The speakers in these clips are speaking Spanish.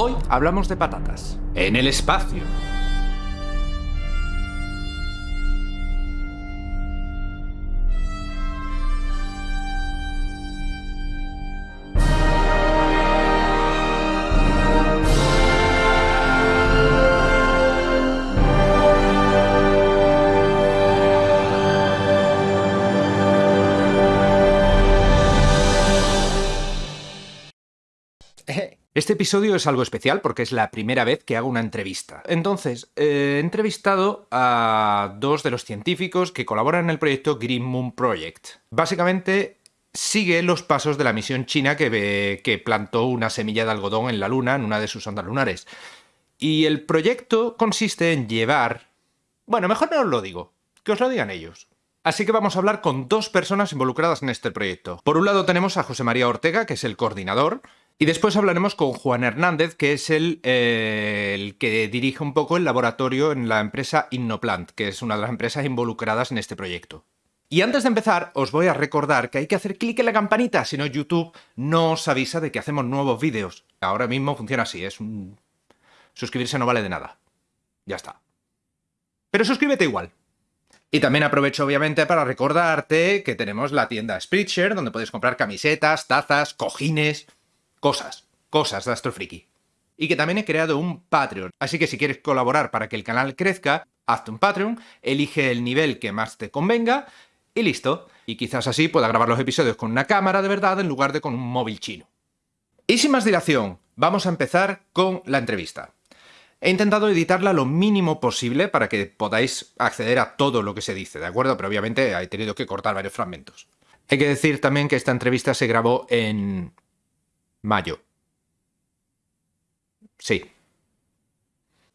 Hoy hablamos de patatas. En el espacio. Este episodio es algo especial porque es la primera vez que hago una entrevista. Entonces, eh, he entrevistado a dos de los científicos que colaboran en el proyecto Green Moon Project. Básicamente, sigue los pasos de la misión china que, que plantó una semilla de algodón en la Luna, en una de sus ondas lunares. Y el proyecto consiste en llevar... Bueno, mejor no os lo digo, que os lo digan ellos. Así que vamos a hablar con dos personas involucradas en este proyecto. Por un lado tenemos a José María Ortega, que es el coordinador, y después hablaremos con Juan Hernández, que es el, eh, el, que dirige un poco el laboratorio en la empresa Innoplant, que es una de las empresas involucradas en este proyecto. Y antes de empezar, os voy a recordar que hay que hacer clic en la campanita, si no YouTube no os avisa de que hacemos nuevos vídeos. Ahora mismo funciona así, es un... Suscribirse no vale de nada. Ya está. Pero suscríbete igual. Y también aprovecho obviamente para recordarte que tenemos la tienda Spreadshirt, donde puedes comprar camisetas, tazas, cojines cosas, cosas de Astrofriki. Y que también he creado un Patreon, así que si quieres colaborar para que el canal crezca, hazte un Patreon, elige el nivel que más te convenga y listo. Y quizás así pueda grabar los episodios con una cámara de verdad en lugar de con un móvil chino. Y sin más dilación, vamos a empezar con la entrevista. He intentado editarla lo mínimo posible para que podáis acceder a todo lo que se dice, ¿de acuerdo? Pero obviamente he tenido que cortar varios fragmentos. Hay que decir también que esta entrevista se grabó en Mayo. Sí.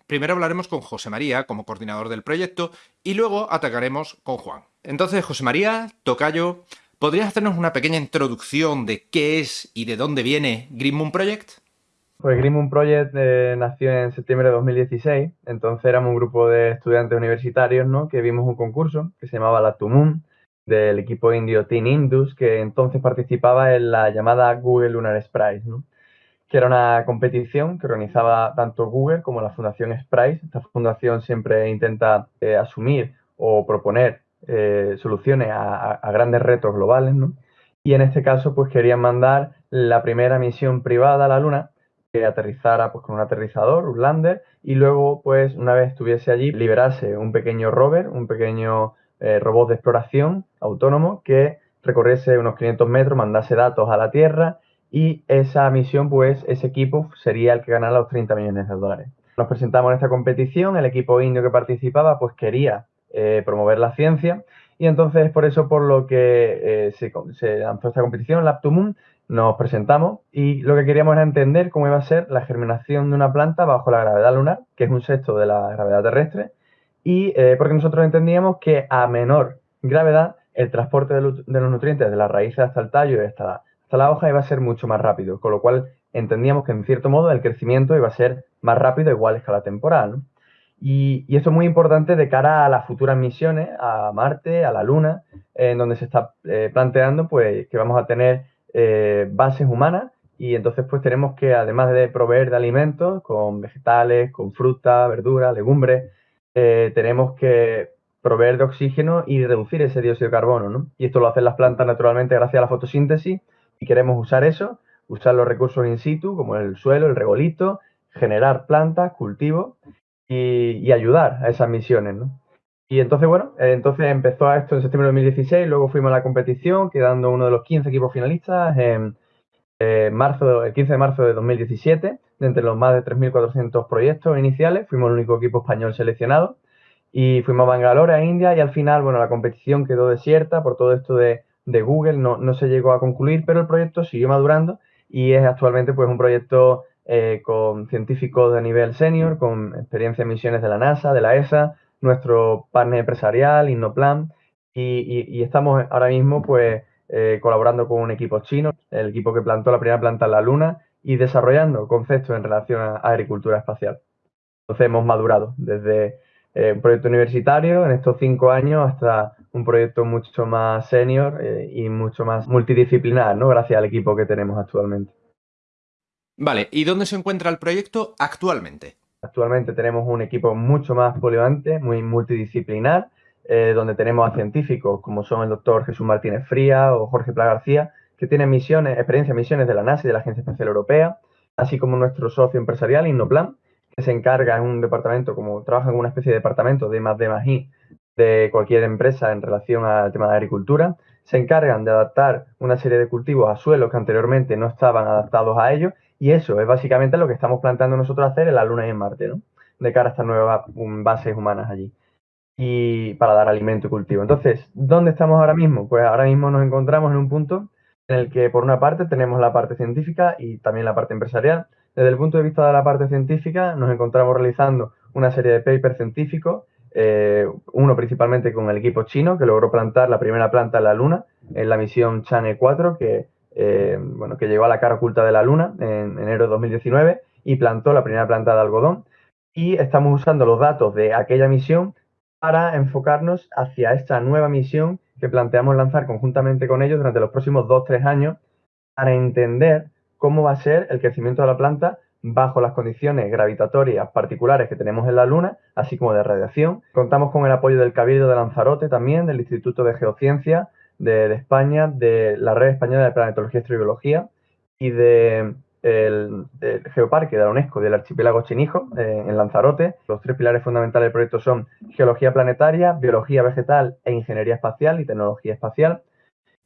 Primero hablaremos con José María como coordinador del proyecto y luego atacaremos con Juan. Entonces, José María, Tocayo, ¿podrías hacernos una pequeña introducción de qué es y de dónde viene Green Moon Project? Pues Green Moon Project eh, nació en septiembre de 2016, entonces éramos un grupo de estudiantes universitarios ¿no? que vimos un concurso que se llamaba la Moon del equipo indio Team Indus, que entonces participaba en la llamada Google Lunar Prize, que era una competición que organizaba tanto Google como la Fundación Sprice. Esta fundación siempre intenta eh, asumir o proponer eh, soluciones a, grandes retos globales, Y en este caso, pues querían mandar la primera misión privada a la Luna, que aterrizara pues, con un aterrizador, un lander, y luego, pues, una vez estuviese allí, liberase un pequeño rover, un pequeño eh, robot de exploración autónomo que recorriese unos 500 metros, mandase datos a la Tierra y esa misión, pues ese equipo sería el que ganara los 30 millones de dólares. Nos presentamos en esta competición, el equipo indio que participaba pues quería eh, promover la ciencia y entonces por eso por lo que eh, se, lanzó esta competición, Laptumun, nos presentamos y lo que queríamos era entender cómo iba a ser la germinación de una planta bajo la gravedad lunar, que es un sexto de la gravedad terrestre, y eh, porque nosotros entendíamos que a menor gravedad el transporte de, los nutrientes de las raíces hasta el tallo y hasta la, hoja iba a ser mucho más rápido, con lo cual entendíamos que en cierto modo el crecimiento iba a ser más rápido igual a escala temporal. Y, esto es muy importante de cara a las futuras misiones a Marte, a la Luna, en donde se está eh, planteando pues, que vamos a tener eh, bases humanas y entonces pues tenemos que además de proveer de alimentos con vegetales, con fruta, verdura, legumbres, eh, tenemos que proveer de oxígeno y reducir ese dióxido de carbono, ¿no? Y esto lo hacen las plantas naturalmente gracias a la fotosíntesis y queremos usar eso, usar los recursos in situ, como el suelo, el regolito, generar plantas, cultivos y, ayudar a esas misiones, ¿no? Y entonces, bueno, eh, entonces empezó esto en septiembre de 2016, luego fuimos a la competición, quedando uno de los 15 equipos finalistas en eh, marzo, el 15 de marzo de 2017 entre los más de 3.400 proyectos iniciales, fuimos el único equipo español seleccionado y fuimos a Bangalore, a India, y al final, bueno, la competición quedó desierta por todo esto de, Google, no, se llegó a concluir, pero el proyecto siguió madurando y es actualmente pues un proyecto eh, con científicos de nivel senior, con experiencia en misiones de la NASA, de la ESA, nuestro partner empresarial, Innoplan, y, estamos ahora mismo pues eh, colaborando con un equipo chino, el equipo que plantó la primera planta en la Luna, y desarrollando conceptos en relación a agricultura espacial. Entonces hemos madurado desde eh, un proyecto universitario en estos cinco años hasta un proyecto mucho más senior eh, y mucho más multidisciplinar, ¿no? Gracias al equipo que tenemos actualmente. Vale, ¿y dónde se encuentra el proyecto actualmente? Actualmente tenemos un equipo mucho más polivalente, muy multidisciplinar, eh, donde tenemos a científicos como son el doctor Jesús Martínez Fría o Jorge Pla García, que tienen misiones, experiencia misiones de la NASA y de la Agencia Espacial Europea, así como nuestro socio empresarial, Innoplan, que se encarga en un departamento, como trabaja en una especie de departamento de más de más de cualquier empresa en relación al tema de agricultura, se encargan de adaptar una serie de cultivos a suelos que anteriormente no estaban adaptados a ellos y eso es básicamente lo que estamos planteando nosotros hacer en la Luna y en Marte, ¿no? De cara a estas nuevas bases humanas allí y para dar alimento y cultivo. Entonces, ¿dónde estamos ahora mismo? Pues ahora mismo nos encontramos en un punto en el que, por una parte, tenemos la parte científica y también la parte empresarial. Desde el punto de vista de la parte científica, nos encontramos realizando una serie de papers científicos, eh, uno principalmente con el equipo chino, que logró plantar la primera planta en la Luna, en la misión Chang'e 4, que, eh, que llegó a la cara oculta de la Luna en enero de 2019 y plantó la primera planta de algodón. Y estamos usando los datos de aquella misión para enfocarnos hacia esta nueva misión que planteamos lanzar conjuntamente con ellos durante los próximos 2-3 años para entender cómo va a ser el crecimiento de la planta bajo las condiciones gravitatorias particulares que tenemos en la Luna, así como de radiación. Contamos con el apoyo del Cabildo de Lanzarote también, del Instituto de Geociencia de, España, de la Red Española de Planetología y Astrobiología y de el, Geoparque de la UNESCO del archipiélago Chinijo, eh, en Lanzarote. Los tres pilares fundamentales del proyecto son geología planetaria, biología vegetal e ingeniería espacial y tecnología espacial.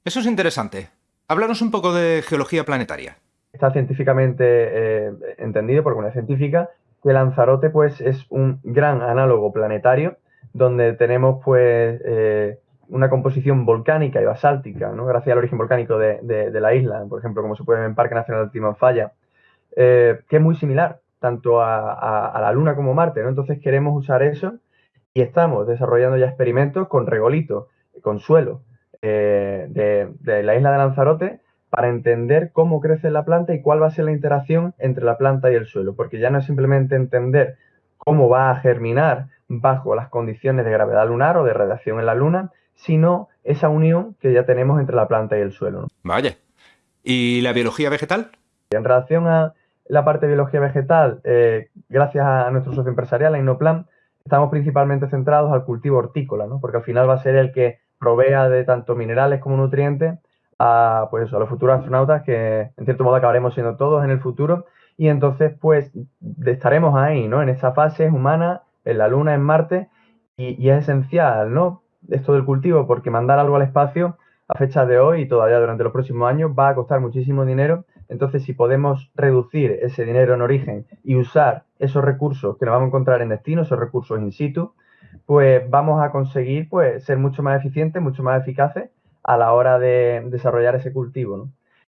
Eso es interesante. Háblanos un poco de geología planetaria. Está científicamente eh, entendido por una científica que Lanzarote pues, es un gran análogo planetario donde tenemos pues eh, una composición volcánica y basáltica, ¿no? gracias al origen volcánico de, la isla, por ejemplo, como se puede ver en Parque Nacional de Timanfaya, eh, que es muy similar tanto a, la Luna como Marte. ¿no? Entonces queremos usar eso y estamos desarrollando ya experimentos con regolito, con suelo eh, de, la isla de Lanzarote para entender cómo crece la planta y cuál va a ser la interacción entre la planta y el suelo, porque ya no es simplemente entender cómo va a germinar bajo las condiciones de gravedad lunar o de radiación en la Luna, sino esa unión que ya tenemos entre la planta y el suelo. Vaya. ¿Y la biología vegetal? En relación a la parte de biología vegetal, eh, gracias a nuestro socio empresarial, a Inoplan, estamos principalmente centrados al cultivo hortícola, ¿no? porque al final va a ser el que provea de tanto minerales como nutrientes a, pues a los futuros astronautas que en cierto modo acabaremos siendo todos en el futuro y entonces pues estaremos ahí, ¿no? En esa fase humana, en la Luna, en Marte y, y es esencial, ¿no? Esto del cultivo, porque mandar algo al espacio a fecha de hoy y todavía durante los próximos años va a costar muchísimo dinero. Entonces, si podemos reducir ese dinero en origen y usar esos recursos que nos vamos a encontrar en destino, esos recursos in situ, pues vamos a conseguir pues, ser mucho más eficientes, mucho más eficaces a la hora de desarrollar ese cultivo.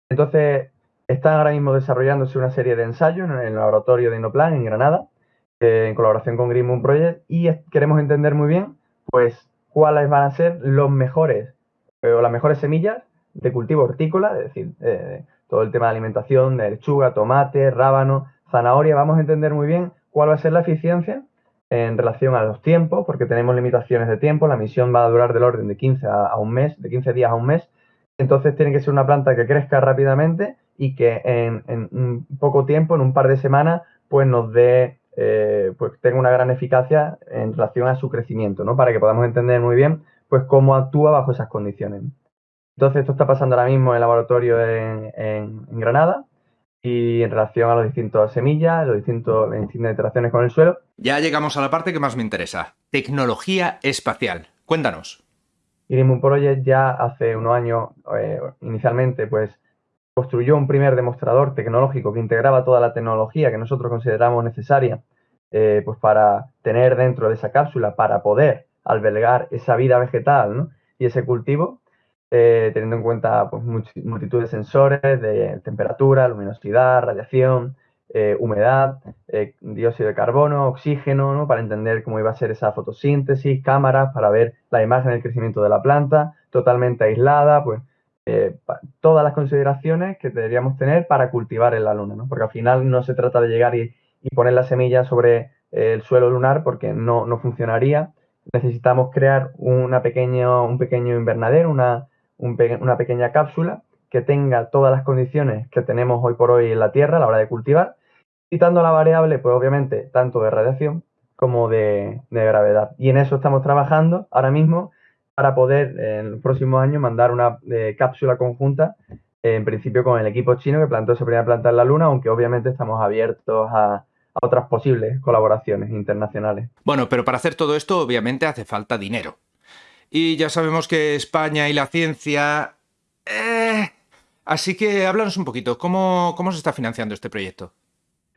Entonces, están ahora mismo desarrollándose una serie de ensayos en el laboratorio de Inoplan en Granada, eh, en colaboración con Green Moon Project, y queremos entender muy bien pues cuáles van a ser los mejores eh, o las mejores semillas de cultivo hortícola, es decir, eh, todo el tema de alimentación, de lechuga, tomate, rábano, zanahoria, vamos a entender muy bien cuál va a ser la eficiencia en relación a los tiempos, porque tenemos limitaciones de tiempo, la misión va a durar del orden de 15 a, un mes, de 15 días a un mes, entonces tiene que ser una planta que crezca rápidamente y que en, en poco tiempo, en un par de semanas, pues nos dé eh, pues tenga una gran eficacia en relación a su crecimiento, ¿no? Para que podamos entender muy bien pues cómo actúa bajo esas condiciones. Entonces, esto está pasando ahora mismo en el laboratorio en, Granada y en relación a las distintas semillas, los distintos, las distintas interacciones con el suelo. Ya llegamos a la parte que más me interesa, tecnología espacial. Cuéntanos. Irimun Project ya hace unos años, eh, inicialmente, pues construyó un primer demostrador tecnológico que integraba toda la tecnología que nosotros consideramos necesaria eh, pues para tener dentro de esa cápsula, para poder albergar esa vida vegetal y ese cultivo, eh, teniendo en cuenta pues, multitud de sensores de temperatura, luminosidad, radiación, eh, humedad, dióxido de carbono, oxígeno, para entender cómo iba a ser esa fotosíntesis, cámaras para ver la imagen del crecimiento de la planta, totalmente aislada, pues eh, todas las consideraciones que deberíamos tener para cultivar en la Luna, ¿no? Porque al final no se trata de llegar y, poner la semilla sobre el suelo lunar porque no, funcionaría. Necesitamos crear una pequeño, un pequeño invernadero, una, una pequeña cápsula que tenga todas las condiciones que tenemos hoy por hoy en la Tierra a la hora de cultivar, quitando la variable, pues obviamente, tanto de radiación como de, gravedad. Y en eso estamos trabajando ahora mismo para poder en el próximo año mandar una eh, cápsula conjunta, en principio con el equipo chino que plantó esa primera planta en la Luna, aunque obviamente estamos abiertos a, otras posibles colaboraciones internacionales. Bueno, pero para hacer todo esto obviamente hace falta dinero. Y ya sabemos que España y la ciencia... Eh, así que háblanos un poquito, ¿cómo, ¿cómo se está financiando este proyecto?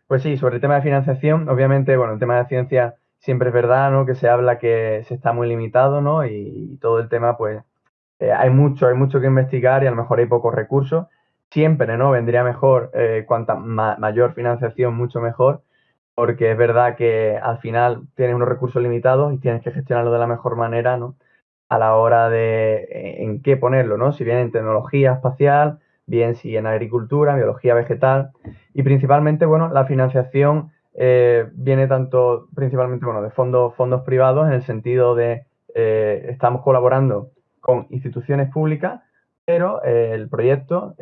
Pues sí, sobre el tema de financiación, obviamente, bueno, el tema de ciencia siempre es verdad, ¿no? Que se habla que se está muy limitado, ¿no? Y, todo el tema, pues, eh, hay mucho, hay mucho que investigar y a lo mejor hay pocos recursos. Siempre, ¿no? Vendría mejor, eh, cuanta mayor financiación, mucho mejor, porque es verdad que al final tienes unos recursos limitados y tienes que gestionarlo de la mejor manera, ¿no? A la hora de eh, en qué ponerlo, ¿no? Si bien en tecnología espacial, bien si en agricultura, biología vegetal y principalmente, bueno, la financiación eh, viene tanto principalmente, bueno, de fondos, fondos privados en el sentido de eh, estamos colaborando con instituciones públicas, pero eh, el proyecto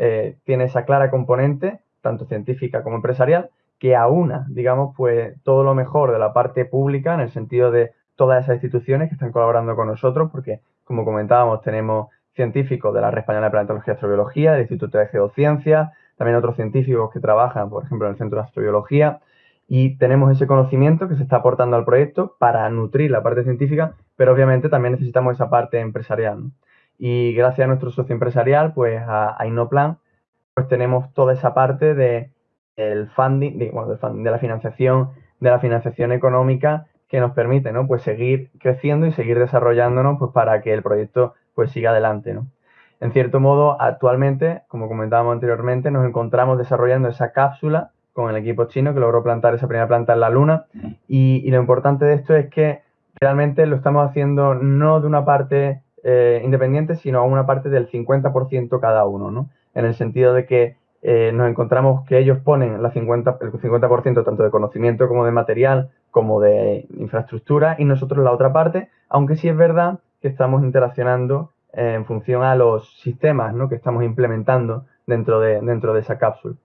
tiene esa clara componente, tanto científica como empresarial, que aúna, digamos, pues todo lo mejor de la parte pública en el sentido de todas esas instituciones que están colaborando con nosotros, porque, como comentábamos, tenemos científicos de la Red Española de Paleontología y Astrobiología, del Instituto de Geociencia, también otros científicos que trabajan, por ejemplo, en el Centro de Astrobiología, y tenemos ese conocimiento que se está aportando al proyecto para nutrir la parte científica, pero obviamente también necesitamos esa parte empresarial. Y gracias a nuestro socio empresarial, pues a, Innoplan, pues tenemos toda esa parte de el funding, bueno, de la financiación, de la financiación económica que nos permite, ¿no? Pues seguir creciendo y seguir desarrollándonos, pues para que el proyecto pues siga adelante, ¿no? En cierto modo, actualmente, como comentábamos anteriormente, nos encontramos desarrollando esa cápsula con el equipo chino que logró plantar esa primera planta en la Luna. Y, lo importante de esto es que realmente lo estamos haciendo no de una parte eh, independiente, sino a una parte del 50% cada uno, ¿no? En el sentido de que eh, nos encontramos que ellos ponen la 50, el 50% tanto de conocimiento como de material, como de infraestructura, y nosotros la otra parte, aunque sí es verdad que estamos interaccionando en función a los sistemas ¿no? que estamos implementando dentro de, dentro de esa cápsula.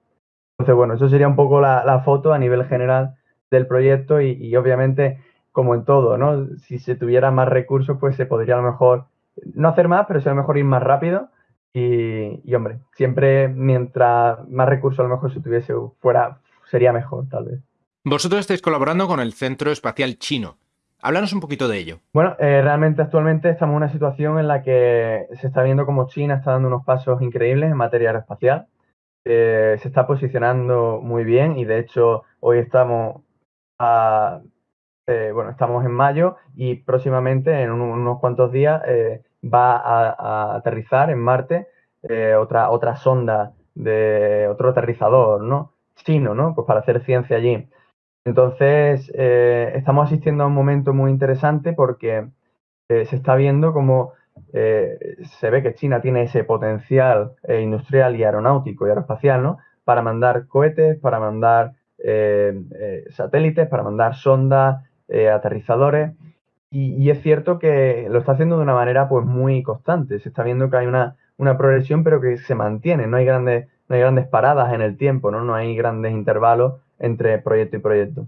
Entonces, bueno, eso sería un poco la, foto a nivel general del proyecto y, obviamente, como en todo, ¿no? Si se tuviera más recursos, pues se podría a lo mejor no hacer más, pero sí a lo mejor ir más rápido. Y, y, hombre, siempre mientras más recursos a lo mejor se tuviese fuera, sería mejor, tal vez. Vosotros estáis colaborando con el Centro Espacial Chino. Háblanos un poquito de ello. Bueno, eh, realmente actualmente estamos en una situación en la que se está viendo como China está dando unos pasos increíbles en materia aeroespacial. Eh, se está posicionando muy bien y de hecho hoy estamos a, eh, bueno, estamos en mayo y próximamente en unos cuantos días va a, aterrizar en Marte otra, otra sonda de otro aterrizador, ¿no? Chino, ¿no? Pues para hacer ciencia allí. Entonces, eh, estamos asistiendo a un momento muy interesante porque eh, se está viendo como eh, se ve que China tiene ese potencial industrial y aeronáutico y aeroespacial, ¿no? Para mandar cohetes, para mandar satélites, para mandar sondas, aterrizadores. Y, es cierto que lo está haciendo de una manera pues muy constante. Se está viendo que hay una, una progresión, pero que se mantiene. No hay grandes, no hay grandes paradas en el tiempo, ¿no? No hay grandes intervalos entre proyecto y proyecto.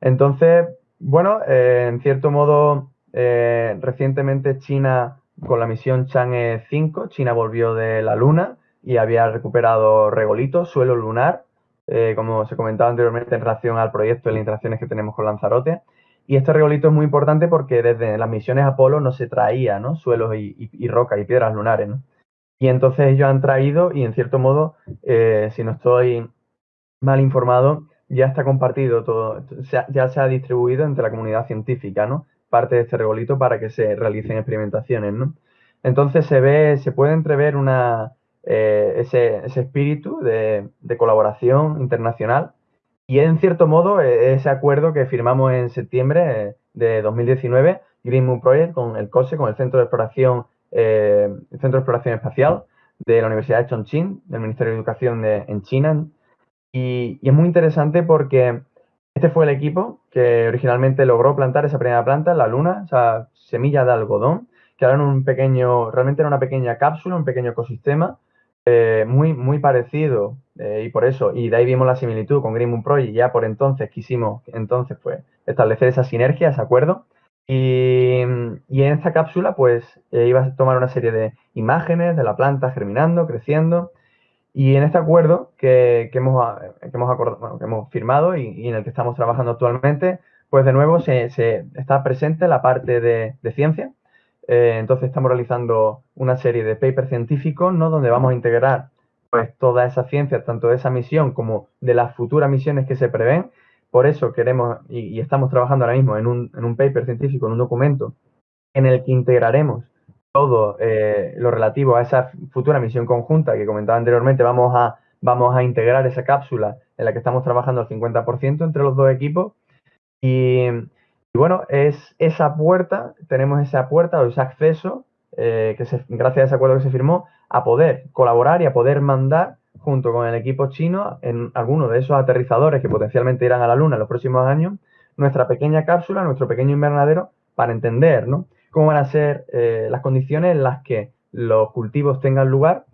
Entonces, bueno, eh, en cierto modo, eh, recientemente China, con la misión Chang'e 5, China volvió de la Luna y había recuperado regolitos, suelo lunar, eh, como se comentaba anteriormente en relación al proyecto y las interacciones que tenemos con Lanzarote. Y este regolito es muy importante porque desde las misiones Apolo no se traía ¿no? suelos y, rocas y piedras lunares. Y entonces ellos han traído, y en cierto modo, si no estoy mal informado, ya está compartido todo, ya se ha distribuido entre la comunidad científica, ¿no? Parte de este regolito para que se realicen experimentaciones, ¿no? Entonces se ve, se puede entrever una, eh, ese, espíritu de, colaboración internacional y en cierto modo e, ese acuerdo que firmamos en septiembre de 2019, Green Moon Project, con el COSE, con el Centro de Exploración, eh, el Centro de Exploración Espacial de la Universidad de Chongqing, del Ministerio de Educación de, en China, y, es muy interesante porque este fue el equipo que originalmente logró plantar esa primera planta la luna, o sea, semilla de algodón, que era un pequeño, realmente era una pequeña cápsula, un pequeño ecosistema, eh, muy, muy parecido eh, y por eso, y de ahí vimos la similitud con Green Moon Project, ya por entonces quisimos entonces pues establecer esa sinergia, ese acuerdo. Y, en esta cápsula pues eh, iba a tomar una serie de imágenes de la planta germinando, creciendo. Y en este acuerdo que, que hemos, acordado, que hemos firmado y, en el que estamos trabajando actualmente, pues de nuevo se, se está presente la parte de, ciencia, eh, entonces estamos realizando una serie de papers científicos, ¿no? Donde vamos a integrar pues toda esa ciencia, tanto de esa misión como de las futuras misiones que se prevén. Por eso queremos y, estamos trabajando ahora mismo en un, en un, paper científico, en un documento, en el que integraremos todo eh, lo relativo a esa futura misión conjunta que comentaba anteriormente. Vamos a, vamos a integrar esa cápsula en la que estamos trabajando al 50% entre los dos equipos. Y, bueno, es esa puerta, tenemos esa puerta o ese acceso, eh, que se, gracias a ese acuerdo que se firmó, a poder colaborar y a poder mandar junto con el equipo chino en alguno de esos aterrizadores que potencialmente irán a la Luna en los próximos años, nuestra pequeña cápsula, nuestro pequeño invernadero, para entender ¿no? Cómo van a ser eh, las condiciones en las que los cultivos tengan lugar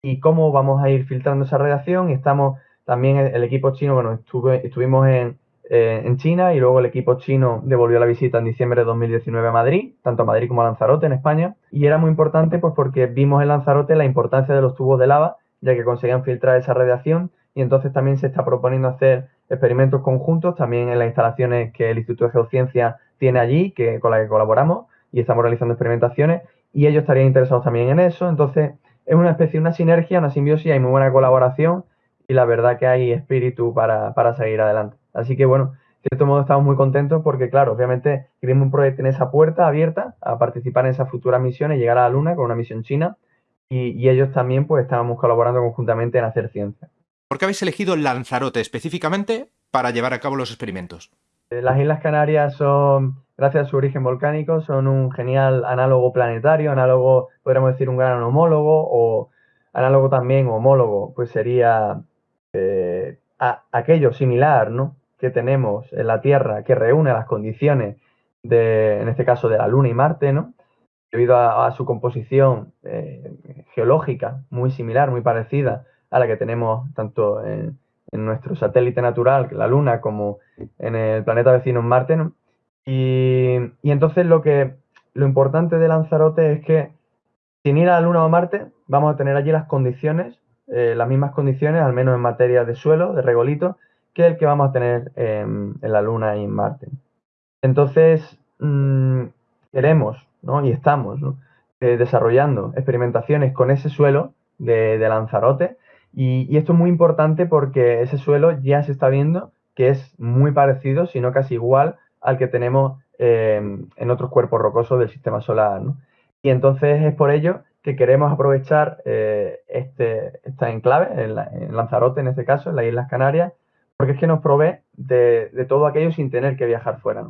y cómo vamos a ir filtrando esa radiación. Y estamos también el, equipo chino, bueno, estuvimos en, eh, en China y luego el equipo chino devolvió la visita en diciembre de 2019 a Madrid, tanto a Madrid como a Lanzarote en España. Y era muy importante pues porque vimos en Lanzarote la importancia de los tubos de lava, ya que conseguían filtrar esa radiación y entonces también se está proponiendo hacer experimentos conjuntos también en las instalaciones que el Instituto de Geociencia tiene allí, que, con las que colaboramos y estamos realizando experimentaciones y ellos estarían interesados también en eso. Entonces es una especie, una sinergia, una simbiosis, hay muy buena colaboración y la verdad que hay espíritu para, para seguir adelante. Así que bueno, de cierto modo estamos muy contentos porque, claro, obviamente queremos un proyecto en esa puerta abierta a participar en esas futuras misiones, llegar a la Luna con una misión china y, ellos también pues estábamos colaborando conjuntamente en hacer ciencia. ¿Por qué habéis elegido Lanzarote específicamente para llevar a cabo los experimentos? Eh, las Islas Canarias son, gracias a su origen volcánico, son un genial análogo planetario, análogo, podríamos decir, un gran homólogo o análogo también homólogo, pues sería eh, aquello similar, ¿no? que tenemos en la Tierra que reúne las condiciones de, en este caso, de la Luna y Marte, ¿no? Debido a, su composición eh, geológica muy similar, muy parecida a la que tenemos tanto en, nuestro satélite natural, la Luna, como en el planeta vecino Marte. Y, entonces lo que lo importante de Lanzarote es que sin ir a la Luna o a Marte, vamos a tener allí las condiciones, eh, las mismas condiciones, al menos en materia de suelo, de regolito, que el que vamos a tener en, la Luna y en Marte. Entonces, mm, queremos ¿no? y estamos eh, desarrollando experimentaciones con ese suelo de, Lanzarote y, esto es muy importante porque ese suelo ya se está viendo que es muy parecido, si no casi igual, al que tenemos em, en otros cuerpos rocosos del sistema solar. Y entonces es por ello que queremos aprovechar eh, este, esta enclave, en, Lanzarote en este caso, en las Islas Canarias, porque es que nos provee de, todo aquello sin tener que viajar fuera.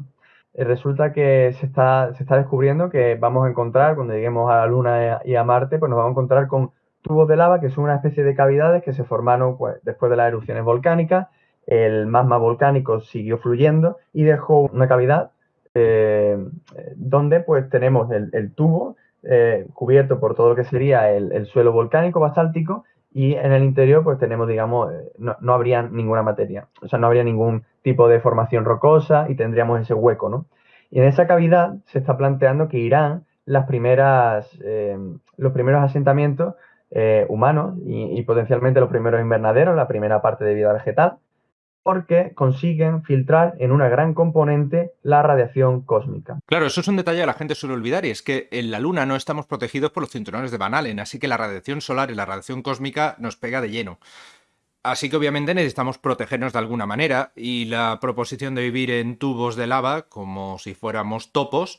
Eh, resulta que se está, se está descubriendo que vamos a encontrar, cuando lleguemos a la Luna y a Marte, pues nos vamos a encontrar con tubos de lava que son una especie de cavidades que se formaron pues, después de las erupciones volcánicas. El magma volcánico siguió fluyendo y dejó una cavidad eh, donde pues tenemos el, tubo eh, cubierto por todo lo que sería el, el suelo volcánico basáltico y en el interior pues tenemos, digamos, eh, no, no, habría ninguna materia, o sea, no habría ningún tipo de formación rocosa y tendríamos ese hueco, ¿no? Y en esa cavidad se está planteando que irán las primeras, los primeros asentamientos humanos y, y, potencialmente los primeros invernaderos, la primera parte de vida vegetal, porque consiguen filtrar en una gran componente la radiación cósmica. Claro, eso es un detalle que la gente suele olvidar y es que en la Luna no estamos protegidos por los cinturones de Van Allen, así que la radiación solar y la radiación cósmica nos pega de lleno. Así que obviamente necesitamos protegernos de alguna manera y la proposición de vivir en tubos de lava, como si fuéramos topos,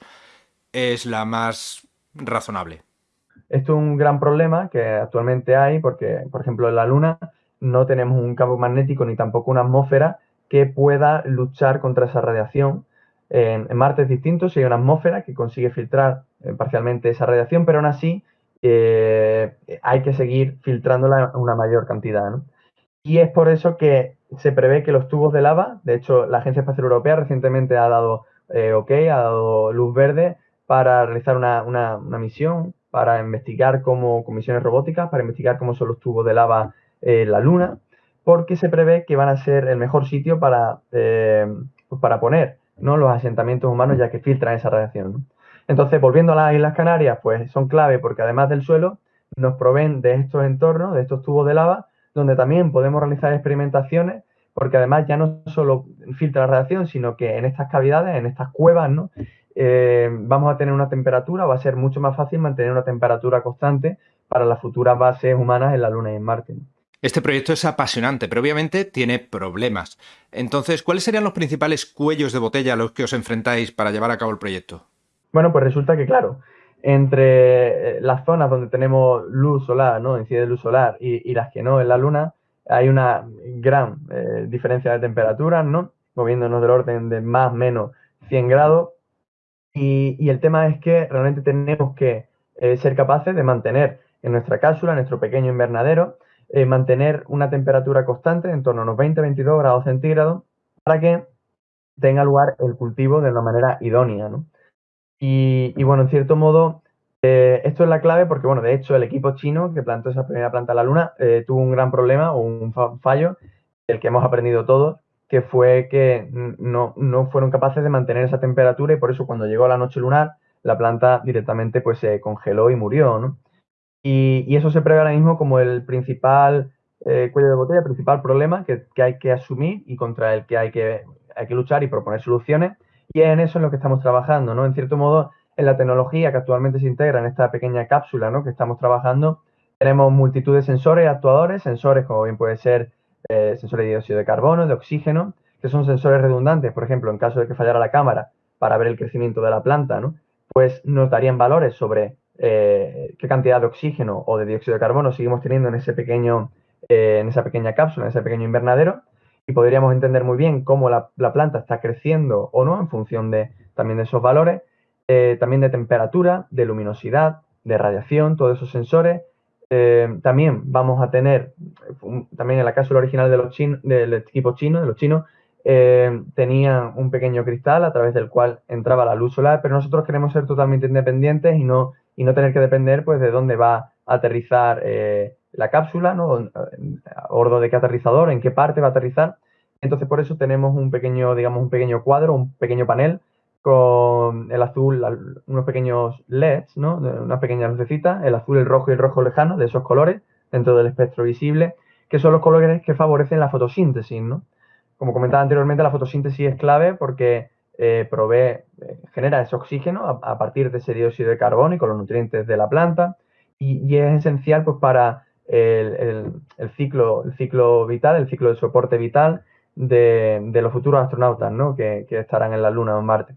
es la más razonable. Esto es un gran problema que actualmente hay porque, por ejemplo, en la Luna no tenemos un campo magnético ni tampoco una atmósfera que pueda luchar contra esa radiación. En, Marte es distinto, si hay una atmósfera que consigue filtrar eh, parcialmente esa radiación, pero aún así eh, hay que seguir filtrándola en una mayor cantidad. Y es por eso que se prevé que los tubos de lava, de hecho la Agencia Espacial Europea recientemente ha dado eh, ok, ha dado luz verde para realizar una, una, misión para investigar cómo, con misiones robóticas, para investigar cómo son los tubos de lava en la Luna, porque se prevé que van a ser el mejor sitio para, eh, para poner ¿no? los asentamientos humanos, ya que filtran esa radiación. Entonces, volviendo a las Islas Canarias, pues son clave porque además del suelo, nos proveen de estos entornos, de estos tubos de lava, donde también podemos realizar experimentaciones, porque además ya no solo filtra la radiación, sino que en estas cavidades, en estas cuevas, ¿no? Eh, vamos a tener una temperatura, va a ser mucho más fácil mantener una temperatura constante para las futuras bases humanas en la Luna y en Marte. Este proyecto es apasionante, pero obviamente tiene problemas. Entonces, ¿cuáles serían los principales cuellos de botella a los que os enfrentáis para llevar a cabo el proyecto? Bueno, pues resulta que, claro, entre eh, las zonas donde tenemos luz solar, ¿no? Incide luz solar y, las que no en la Luna, hay una gran eh, diferencia de temperaturas, ¿no? Moviéndonos del orden de más o menos 100 grados. Y, el tema es que realmente tenemos que eh, ser capaces de mantener en nuestra cápsula, en nuestro pequeño invernadero, mantener una temperatura constante en torno a unos 20-22 grados centígrados para que tenga lugar el cultivo de una manera idónea, ¿no? Y, bueno, en cierto modo, eh, esto es la clave porque, bueno, de hecho, el equipo chino que plantó esa primera planta a la Luna eh, tuvo un gran problema o un fallo, del que hemos aprendido todos, que fue que no, fueron capaces de mantener esa temperatura y por eso cuando llegó la noche lunar, la planta directamente pues se congeló y murió, ¿no? Y, eso se prevé ahora mismo como el principal eh, cuello de botella, el principal problema que, hay que asumir y contra el que hay que, hay que luchar y proponer soluciones y en eso es lo que estamos trabajando, ¿no? En cierto modo, en la tecnología que actualmente se integra en esta pequeña cápsula, ¿no? Que estamos trabajando, tenemos multitud de sensores actuadores, sensores como bien puede ser eh, sensores de dióxido de carbono, de oxígeno, que son sensores redundantes, por ejemplo, en caso de que fallara la cámara para ver el crecimiento de la planta, ¿no? Pues nos darían valores sobre eh, qué cantidad de oxígeno o de dióxido de carbono seguimos teniendo en ese pequeño, eh, en esa pequeña cápsula, en ese pequeño invernadero, y podríamos entender muy bien cómo la, planta está creciendo o no en función de también de esos valores, eh, también de temperatura, de luminosidad, de radiación, todos esos sensores. También vamos a tener, también en la cápsula original de los del equipo chino, de los chinos, eh, tenían un pequeño cristal a través del cual entraba la luz solar, pero nosotros queremos ser totalmente independientes y no, y no tener que depender pues, de dónde va a aterrizar la cápsula, ¿no? Ordo de qué aterrizador, en qué parte va a aterrizar. Entonces, por eso tenemos un pequeño, digamos, un pequeño cuadro, un pequeño panel con el azul, unos pequeños LEDs, ¿no? Unas pequeñas lucecitas, el azul, el rojo y el rojo lejano, de esos colores, dentro del espectro visible, que son los colores que favorecen la fotosíntesis, ¿no? Como comentaba anteriormente, la fotosíntesis es clave porque eh, provee, eh, genera ese oxígeno a, partir de ese dióxido de carbono y con los nutrientes de la planta y, es esencial pues para el, ciclo, vital, el ciclo de soporte vital de, los futuros astronautas ¿no? que, estarán en la Luna o en Marte.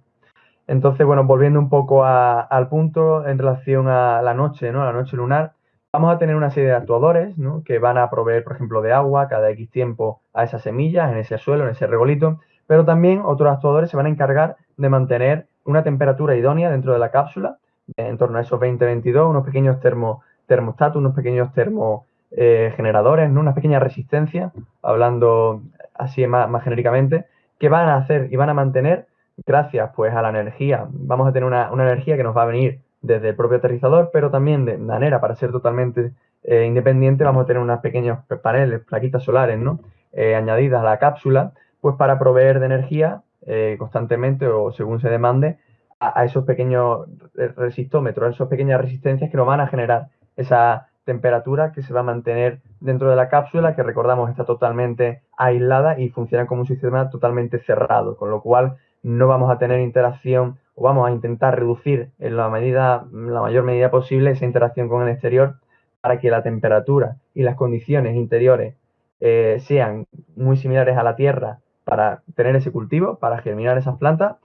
Entonces, bueno, volviendo un poco al punto en relación a la noche, ¿no? la noche lunar, vamos a tener una serie de actuadores ¿no? que van a proveer, por ejemplo, de agua cada X tiempo a esas semillas, en ese suelo, en ese regolito, pero también otros actuadores se van a encargar de mantener una temperatura idónea dentro de la cápsula, en torno a esos 20-22, unos pequeños termo, termostatos, unos pequeños termogeneradores, eh, ¿no? una pequeña resistencia, hablando así más, genéricamente, que van a hacer y van a mantener gracias pues a la energía. Vamos a tener una, energía que nos va a venir desde el propio aterrizador, pero también de manera para ser totalmente eh, independiente vamos a tener unos pequeños paneles, plaquitas solares, ¿no? Eh, añadidas a la cápsula, pues para proveer de energía eh, constantemente o según se demande a, esos pequeños resistómetros, a esas pequeñas resistencias que nos van a generar esa temperatura que se va a mantener dentro de la cápsula, que recordamos está totalmente aislada y funciona como un sistema totalmente cerrado, con lo cual no vamos a tener interacción o vamos a intentar reducir en la medida, la mayor medida posible esa interacción con el exterior para que la temperatura y las condiciones interiores eh, sean muy similares a la Tierra para tener ese cultivo, para germinar esas plantas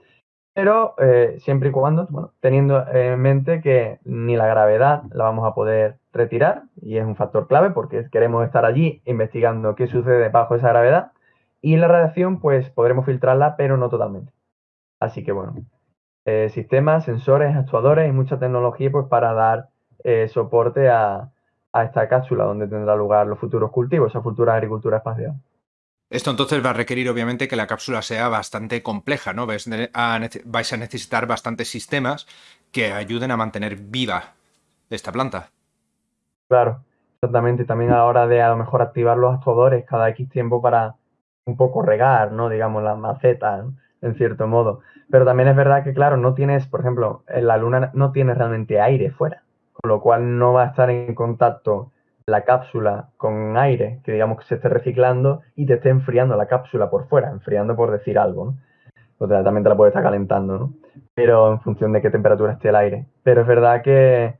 pero eh, siempre y cuando, bueno, teniendo en mente que ni la gravedad la vamos a poder retirar, y es un factor clave porque queremos estar allí investigando qué sucede bajo esa gravedad, y la radiación, pues podremos filtrarla, pero no totalmente. Así que bueno, eh, sistemas, sensores, actuadores y mucha tecnología pues para dar eh, soporte a, a esta cápsula donde tendrá lugar los futuros cultivos, esa futura agricultura espacial. Esto entonces va a requerir obviamente que la cápsula sea bastante compleja, ¿no? Vais a, necesitar bastantes sistemas que ayuden a mantener viva esta planta. Claro, exactamente. Y también a la hora de a lo mejor activar los actuadores cada X tiempo para un poco regar, ¿no? Digamos, las macetas, en cierto modo. Pero también es verdad que, claro, no tienes, por ejemplo, en la Luna no tienes realmente aire fuera, con lo cual no va a estar en contacto la cápsula con aire, que digamos que se esté reciclando y te esté enfriando la cápsula por fuera, enfriando por decir algo, ¿no? O sea, también te la puede estar calentando, ¿no? Pero en función de qué temperatura esté el aire. Pero es verdad que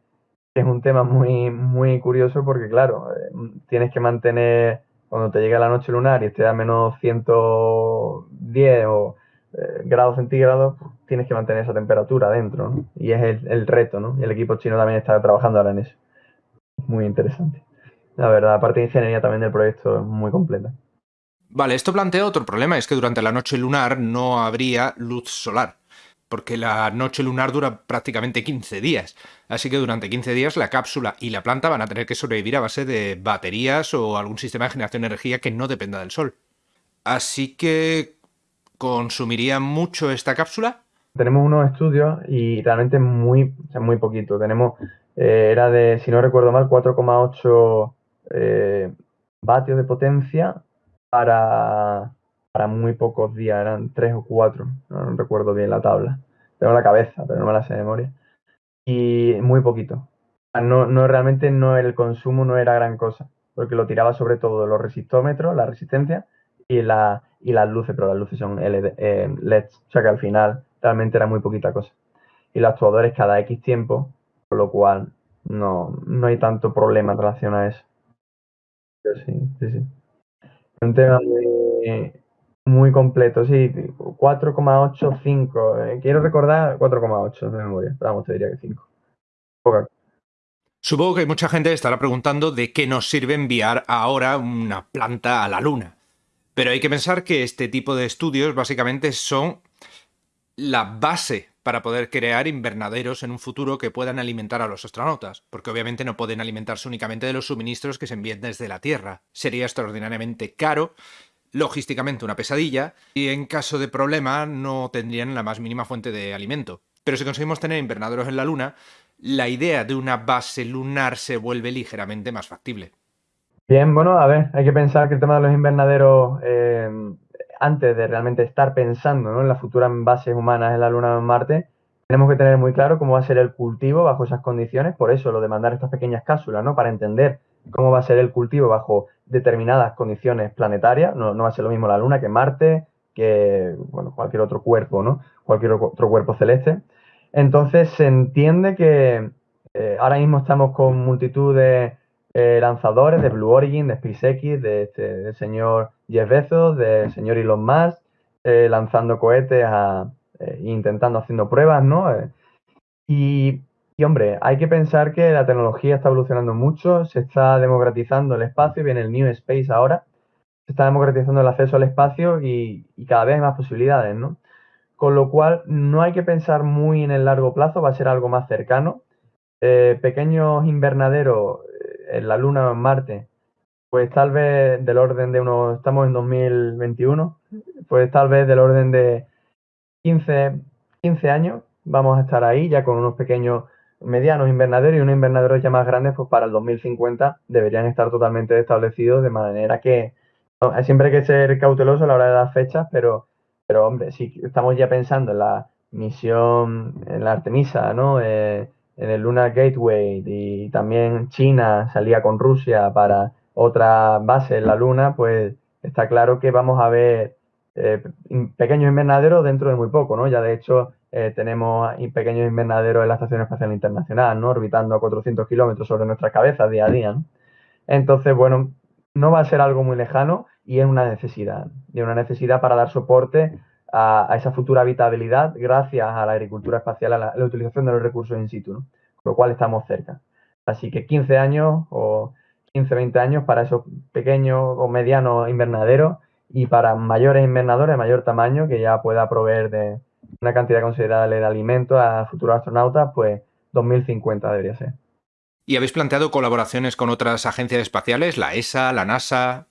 es un tema muy, muy curioso porque, claro, eh, tienes que mantener, cuando te llega la noche lunar y esté a menos 110 o eh, grados centígrados, tienes que mantener esa temperatura dentro, ¿no? Y es el, el, reto, ¿no? Y el equipo chino también está trabajando ahora en eso. Muy interesante. La verdad, aparte de ingeniería también del proyecto es muy completa. Vale, esto plantea otro problema, es que durante la noche lunar no habría luz solar, porque la noche lunar dura prácticamente 15 días, así que durante 15 días la cápsula y la planta van a tener que sobrevivir a base de baterías o algún sistema de generación de energía que no dependa del sol. Así que, ¿consumiría mucho esta cápsula? Tenemos unos estudios y realmente muy, muy poquito. Tenemos, eh, era de, si no recuerdo mal, 4,8 eh, vatios de potencia para, para muy pocos días, eran tres o cuatro, no, recuerdo bien la tabla. Tengo la cabeza, pero no me la sé de memoria. Y muy poquito. No, no realmente no el consumo no era gran cosa, porque lo tiraba sobre todo los resistómetros, la resistencia y, la, y las luces, pero las luces son LED, eh, LEDs, o sea que al final realmente era muy poquita cosa. Y los actuadores cada X tiempo, con lo cual no, no hay tanto problema en relación a eso. sí, sí, sí. Un tema muy, completo, sí, 4,85. Eh, quiero recordar 4,8 de memoria, vamos, te diría que 5. Supongo que mucha gente estará preguntando de qué nos sirve enviar ahora una planta a la Luna. Pero hay que pensar que este tipo de estudios básicamente son la base para poder crear invernaderos en un futuro que puedan alimentar a los astronautas, porque obviamente no pueden alimentarse únicamente de los suministros que se envíen desde la Tierra. Sería extraordinariamente caro, logísticamente una pesadilla, y en caso de problema no tendrían la más mínima fuente de alimento. Pero si conseguimos tener invernaderos en la Luna, la idea de una base lunar se vuelve ligeramente más factible. Bien, bueno, a ver, hay que pensar que el tema de los invernaderos eh, antes de realmente estar pensando en las futuras bases humanas en la Luna o en Marte, tenemos que tener muy claro cómo va a ser el cultivo bajo esas condiciones, por eso lo de mandar estas pequeñas cápsulas, ¿no? Para entender cómo va a ser el cultivo bajo determinadas condiciones planetarias, no, va a ser lo mismo la Luna que Marte, que bueno, cualquier otro cuerpo, ¿no? Cualquier otro cuerpo celeste. Entonces se entiende que eh, ahora mismo estamos con multitud de eh, lanzadores de Blue Origin, de SpaceX, de este, señor Jeff Bezos, del señor Elon Musk, eh, lanzando cohetes a, eh, intentando haciendo pruebas, ¿no? Y, y, hombre, hay que pensar que la tecnología está evolucionando mucho, se está democratizando el espacio, viene el New Space ahora, se está democratizando el acceso al espacio y, y cada vez hay más posibilidades, ¿no? Con lo cual, no hay que pensar muy en el largo plazo, va a ser algo más cercano. pequeños invernaderos en la Luna o en Marte, pues tal vez del orden de unos, estamos en 2021, pues tal vez del orden de 15, 15 años vamos a estar ahí ya con unos pequeños medianos invernaderos y unos invernaderos ya más grandes, pues para el 2050 deberían estar totalmente establecidos de manera que siempre hay que ser cauteloso a la hora de dar fechas, pero, pero hombre, si estamos ya pensando en la misión, en la Artemisa, ¿no? Eh, en el Lunar Gateway y también China salía con Rusia para otra base en la Luna, pues está claro que vamos a ver eh, pequeños invernaderos dentro de muy poco, ¿no? Ya de hecho eh, tenemos pequeños invernaderos en la Estación Espacial Internacional, ¿no? Orbitando a 400 kilómetros sobre nuestras cabezas día a día, Entonces, bueno, no va a ser algo muy lejano y es una necesidad, y una necesidad para dar soporte a, esa futura habitabilidad gracias a la agricultura espacial, a la, utilización de los recursos in situ, con lo cual estamos cerca. Así que 15 años o 15, 20 años para esos pequeños o medianos invernaderos y para mayores invernadores de mayor tamaño que ya pueda proveer de una cantidad considerable de alimentos a futuros astronautas, pues 2050 debería ser. ¿Y habéis planteado colaboraciones con otras agencias espaciales, la ESA, la NASA?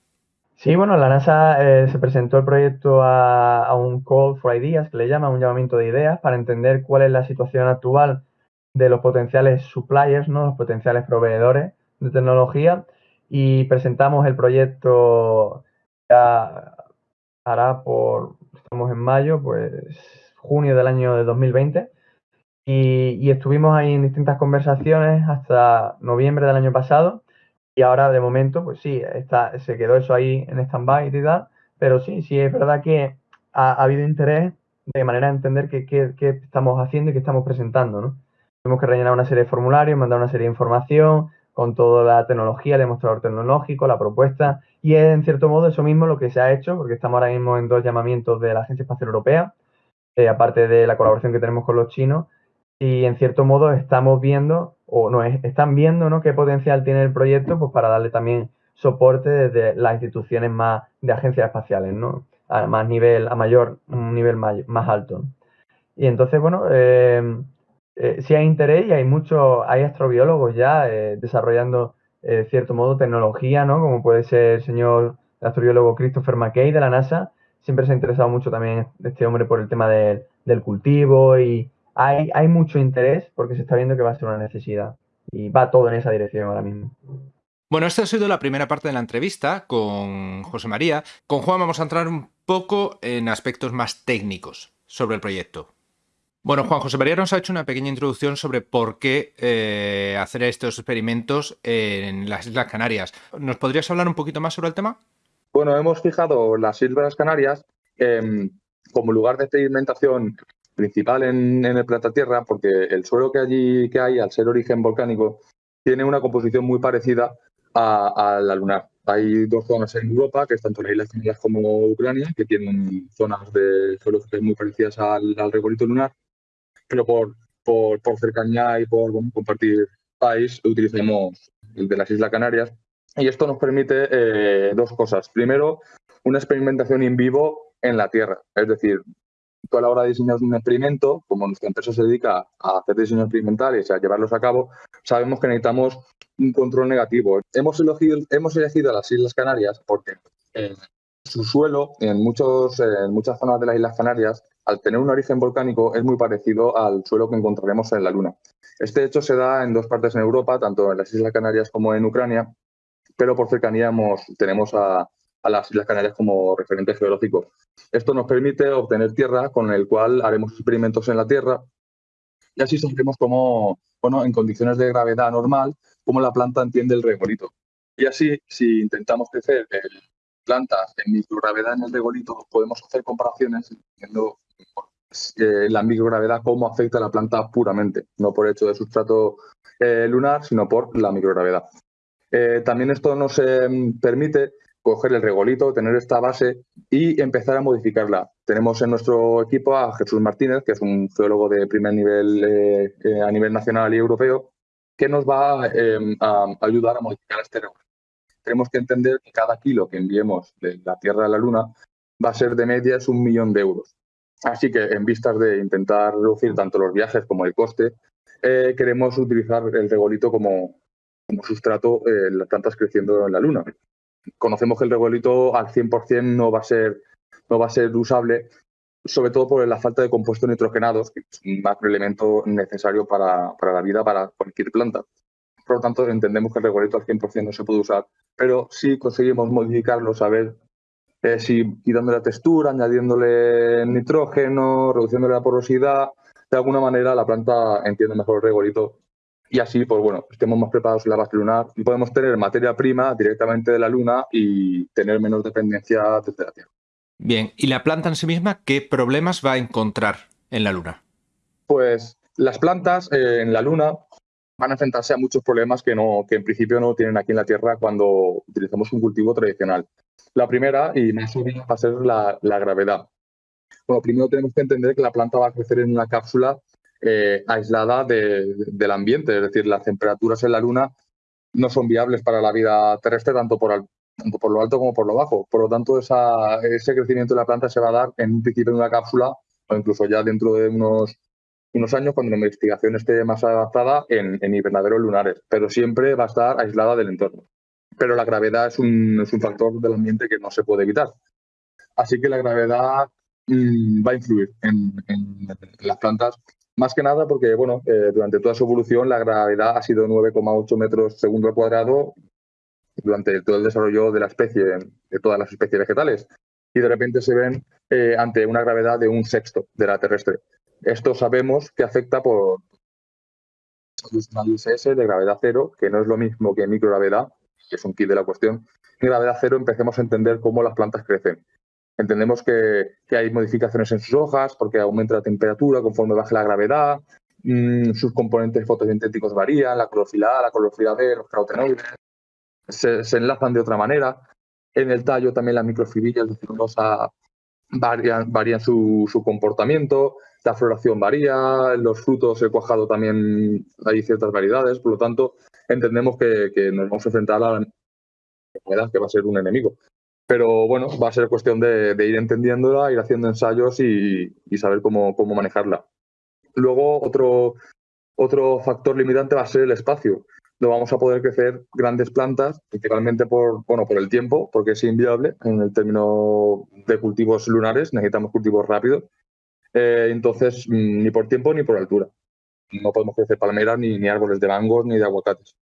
Sí, bueno, la NASA eh, se presentó el proyecto a, un call for ideas, que le llama un llamamiento de ideas, para entender cuál es la situación actual de los potenciales suppliers, ¿no? los potenciales proveedores de tecnología. Y presentamos el proyecto ya hará por, estamos en mayo, pues junio del año de 2020 y, y estuvimos ahí en distintas conversaciones hasta noviembre del año pasado y ahora de momento pues sí, está, se quedó eso ahí en stand-by y tal, pero sí, sí es verdad que ha, habido interés de manera de entender qué, qué, estamos haciendo y qué estamos presentando, ¿no? Tenemos que rellenar una serie de formularios, mandar una serie de información con toda la tecnología, el demostrador tecnológico, la propuesta, y es en cierto modo eso mismo lo que se ha hecho, porque estamos ahora mismo en dos llamamientos de la Agencia Espacial Europea, eh, aparte de la colaboración que tenemos con los chinos, y en cierto modo estamos viendo, o no, están viendo, ¿no? Qué potencial tiene el proyecto, pues para darle también soporte desde las instituciones más de agencias espaciales, ¿no? A más nivel, a mayor, un nivel más, alto. Y entonces, bueno, eh, eh, sí hay interés y hay muchos, hay astrobiólogos ya eh, desarrollando, de cierto modo, tecnología, ¿no? Como puede ser el señor astrobiólogo Christopher McKay de la NASA. Siempre se ha interesado mucho también este hombre por el tema del cultivo y hay, hay mucho interés porque se está viendo que va a ser una necesidad. Y va todo en esa dirección ahora mismo. Bueno, esta ha sido la primera parte de la entrevista con José María. Con Juan vamos a entrar un poco en aspectos más técnicos sobre el proyecto. Bueno, Juan José María nos ha hecho una pequeña introducción sobre por qué eh, hacer estos experimentos en las Islas Canarias. ¿Nos podrías hablar un poquito más sobre el tema? Bueno, hemos fijado las Islas Canarias como lugar de experimentación principal en, el planeta Tierra porque el suelo que allí que hay, al ser origen volcánico, tiene una composición muy parecida a, la lunar. Hay dos zonas en Europa, que es tanto las Islas Canarias como Ucrania, que tienen zonas de suelo muy parecidas al, al lunar, pero por, por, por cercanía y por compartir país utilizamos el de las Islas Canarias. Y esto nos permite eh, dos cosas. Primero, una experimentación in vivo en la Tierra. Es decir, a la hora de diseñar un experimento, como nuestra empresa se dedica a hacer diseños experimentales y a llevarlos a cabo, sabemos que necesitamos un control negativo. Hemos elegido, hemos elegido las Islas Canarias porque eh, su suelo, en, muchos, en muchas zonas de las Islas Canarias, al tener un origen volcánico, es muy parecido al suelo que encontraremos en la Luna. Este hecho se da en dos partes en Europa, tanto en las Islas Canarias como en Ucrania, pero por cercanía tenemos a, a las Islas Canarias como referente geológico. Esto nos permite obtener tierra con el cual haremos experimentos en la Tierra y así sabremos cómo, bueno, en condiciones de gravedad normal, cómo la planta entiende el regolito. Y así, si intentamos crecer plantas en microgravedad en el regolito, podemos hacer comparaciones entendiendo eh, la microgravedad cómo afecta a la planta puramente, no por hecho de sustrato eh, lunar, sino por la microgravedad. Eh, también esto nos permite coger el regolito, tener esta base y empezar a modificarla. Tenemos en nuestro equipo a Jesús Martínez, que es un geólogo de primer nivel eh, eh, a nivel nacional y europeo, que nos va em, a ayudar a modificar este regolito. Tenemos que entender que cada kilo que enviemos de la Tierra a la Luna va a ser de media es un millón de euros. Así que en vistas de intentar reducir tanto los viajes como el coste, eh, queremos utilizar el regolito como, como sustrato las plantas creciendo en la Luna conocemos que el regolito al 100% no va a ser, no va a ser usable, sobre todo por la falta de compuestos nitrogenados, que es un macroelemento necesario para, la vida, para cualquier planta. Por lo tanto, entendemos que el regolito al 100% no se puede usar, pero si conseguimos modificarlo, saber eh, si quitando la textura, añadiéndole nitrógeno, reduciéndole la porosidad, de alguna manera la planta entiende mejor el regolito y así, pues bueno, estemos más preparados en la base lunar y podemos tener materia prima directamente de la Luna y tener menos dependencia desde la Tierra. Bien, ¿y la planta en sí misma qué problemas va a encontrar en la Luna? Pues las plantas eh, en la Luna van a enfrentarse a muchos problemas que, no, que en principio no tienen aquí en la Tierra cuando utilizamos un cultivo tradicional. La primera y más obvia va a ser la, la gravedad. Bueno, primero tenemos que entender que la planta va a crecer en una cápsula eh, aislada del ambiente, es decir, las temperaturas en la Luna no son viables para la vida terrestre tanto por, lo alto como por lo bajo. Por lo tanto, ese crecimiento de la planta se va a dar en un principio en una cápsula o incluso ya dentro de unos, años cuando la investigación esté más adaptada en, invernaderos lunares, pero siempre va a estar aislada del entorno. Pero la gravedad es un, es un factor del ambiente que no se puede evitar. Así que la gravedad mm, va a influir en, en, las plantas Más que nada porque, bueno, eh, durante toda su evolución la gravedad ha sido 9,8 metros segundo cuadrado durante todo el desarrollo de la especie, de todas las especies vegetales. Y de repente se ven eh, ante una gravedad de un sexto de la terrestre. Esto sabemos que afecta por ISS de gravedad cero, que no es lo mismo que microgravedad, que es un kit de la cuestión. En gravedad cero empecemos a entender cómo las plantas crecen. Entendemos que, hay modificaciones en sus hojas porque aumenta la temperatura conforme baja la gravedad, mm, sus componentes fotosintéticos varían, la clorofila A, la clorofila B, los carotenoides, se, enlazan de otra manera. En el tallo también las microfibillas de celulosa varían, su, comportamiento, la floración varía, los frutos, el cuajado también hay ciertas variedades, por lo tanto entendemos que, nos vamos a enfrentar a la enfermedad que va a ser un enemigo. Pero bueno, va a ser cuestión de, ir entendiéndola, ir haciendo ensayos y, saber cómo, cómo, manejarla. Luego, otro, otro factor limitante va a ser el espacio. No vamos a poder crecer grandes plantas, principalmente por, bueno, por el tiempo, porque es inviable en el término de cultivos lunares, necesitamos cultivos rápidos. Eh, entonces, mm, ni por tiempo ni por altura. No podemos crecer palmeras, ni, ni árboles de mangos, ni de aguacates.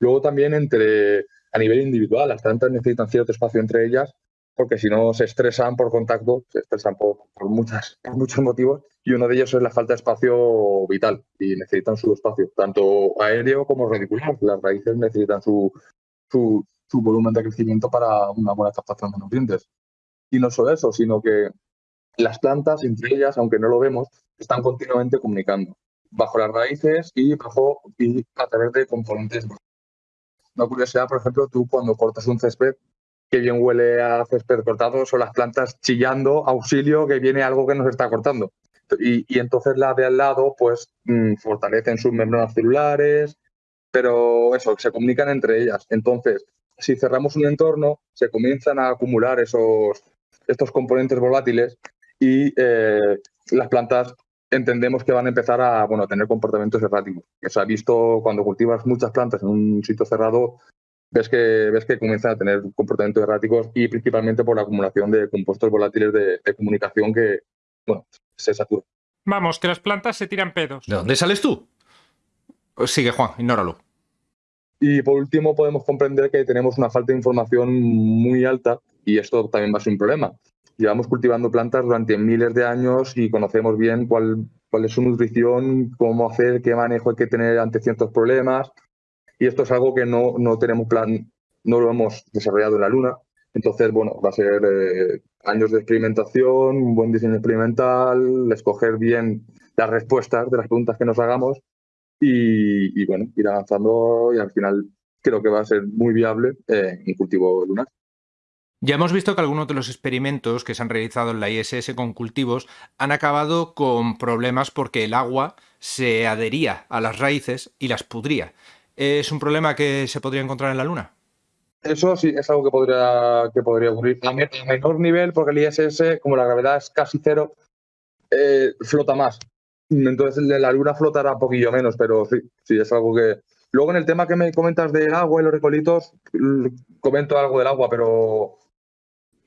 Luego también entre a nivel individual. Las plantas necesitan cierto espacio entre ellas porque si no se estresan por contacto, se estresan por, muchas, muchos motivos y uno de ellos es la falta de espacio vital y necesitan su espacio, tanto aéreo como radicular. Las raíces necesitan su, su, su volumen de crecimiento para una buena captación de nutrientes. Y no solo eso, sino que las plantas, entre ellas, aunque no lo vemos, están continuamente comunicando bajo las raíces y bajo y a través de componentes una curiosidad, por ejemplo, tú cuando cortas un césped, que bien huele a césped cortado, son las plantas chillando, auxilio, que viene algo que nos está cortando. Y, entonces la de al lado, pues, mm, fortalecen sus membranas celulares, pero eso, se comunican entre ellas. Entonces, si cerramos un entorno, se comienzan a acumular esos, estos componentes volátiles y eh, las plantas entendemos que van a empezar a bueno, tener comportamientos erráticos. Se ha visto cuando cultivas muchas plantas en un sitio cerrado, ves que, ves que comienzan a tener comportamientos erráticos y principalmente por la acumulación de compuestos volátiles de, comunicación que bueno, se saturan. Vamos, que las plantas se tiran pedos. ¿De dónde sales tú? Sigue, Juan, ignóralo. Y por último, podemos comprender que tenemos una falta de información muy alta y esto también va a ser un problema llevamos cultivando plantas durante miles de años y conocemos bien cuál, cuál es su nutrición, cómo hacer, qué manejo hay que tener ante ciertos problemas. Y esto es algo que no, no tenemos plan, no lo hemos desarrollado en la Luna. Entonces, bueno, va a ser eh, años de experimentación, un buen diseño experimental, escoger bien las respuestas de las preguntas que nos hagamos y, bueno, ir avanzando y al final creo que va a ser muy viable eh, un cultivo lunar. Ya hemos visto que algunos de los experimentos que se han realizado en la ISS con cultivos han acabado con problemas porque el agua se adhería a las raíces y las pudría. ¿Es un problema que se podría encontrar en la Luna? Eso sí, es algo que podría, que podría ocurrir. A menor nivel, porque el ISS, como la gravedad es casi cero, eh, flota más. Entonces la Luna flotará un poquillo menos, pero sí, sí, es algo que... Luego en el tema que me comentas del agua y los recolitos, comento algo del agua, pero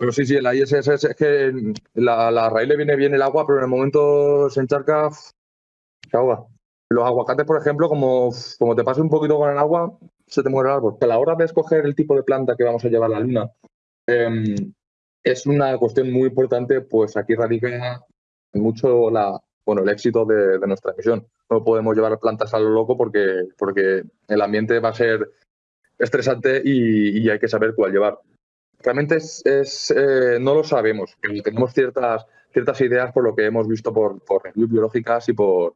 pero sí, sí, la ISS es que la, la raíz le viene bien el agua, pero en el momento se encharca, se ahoga. Los aguacates, por ejemplo, como, como te pase un poquito con el agua, se te muere el árbol. A la hora de escoger el tipo de planta que vamos a llevar a la luna, em, es una cuestión muy importante, pues aquí radica mucho la, bueno, el éxito de, nuestra misión. No podemos llevar plantas a lo loco porque, porque el ambiente va a ser estresante y hay que saber cuál llevar realmente es, eh, no lo sabemos, tenemos ciertas, ciertas ideas por lo que hemos visto por, por reviews biológicas y por,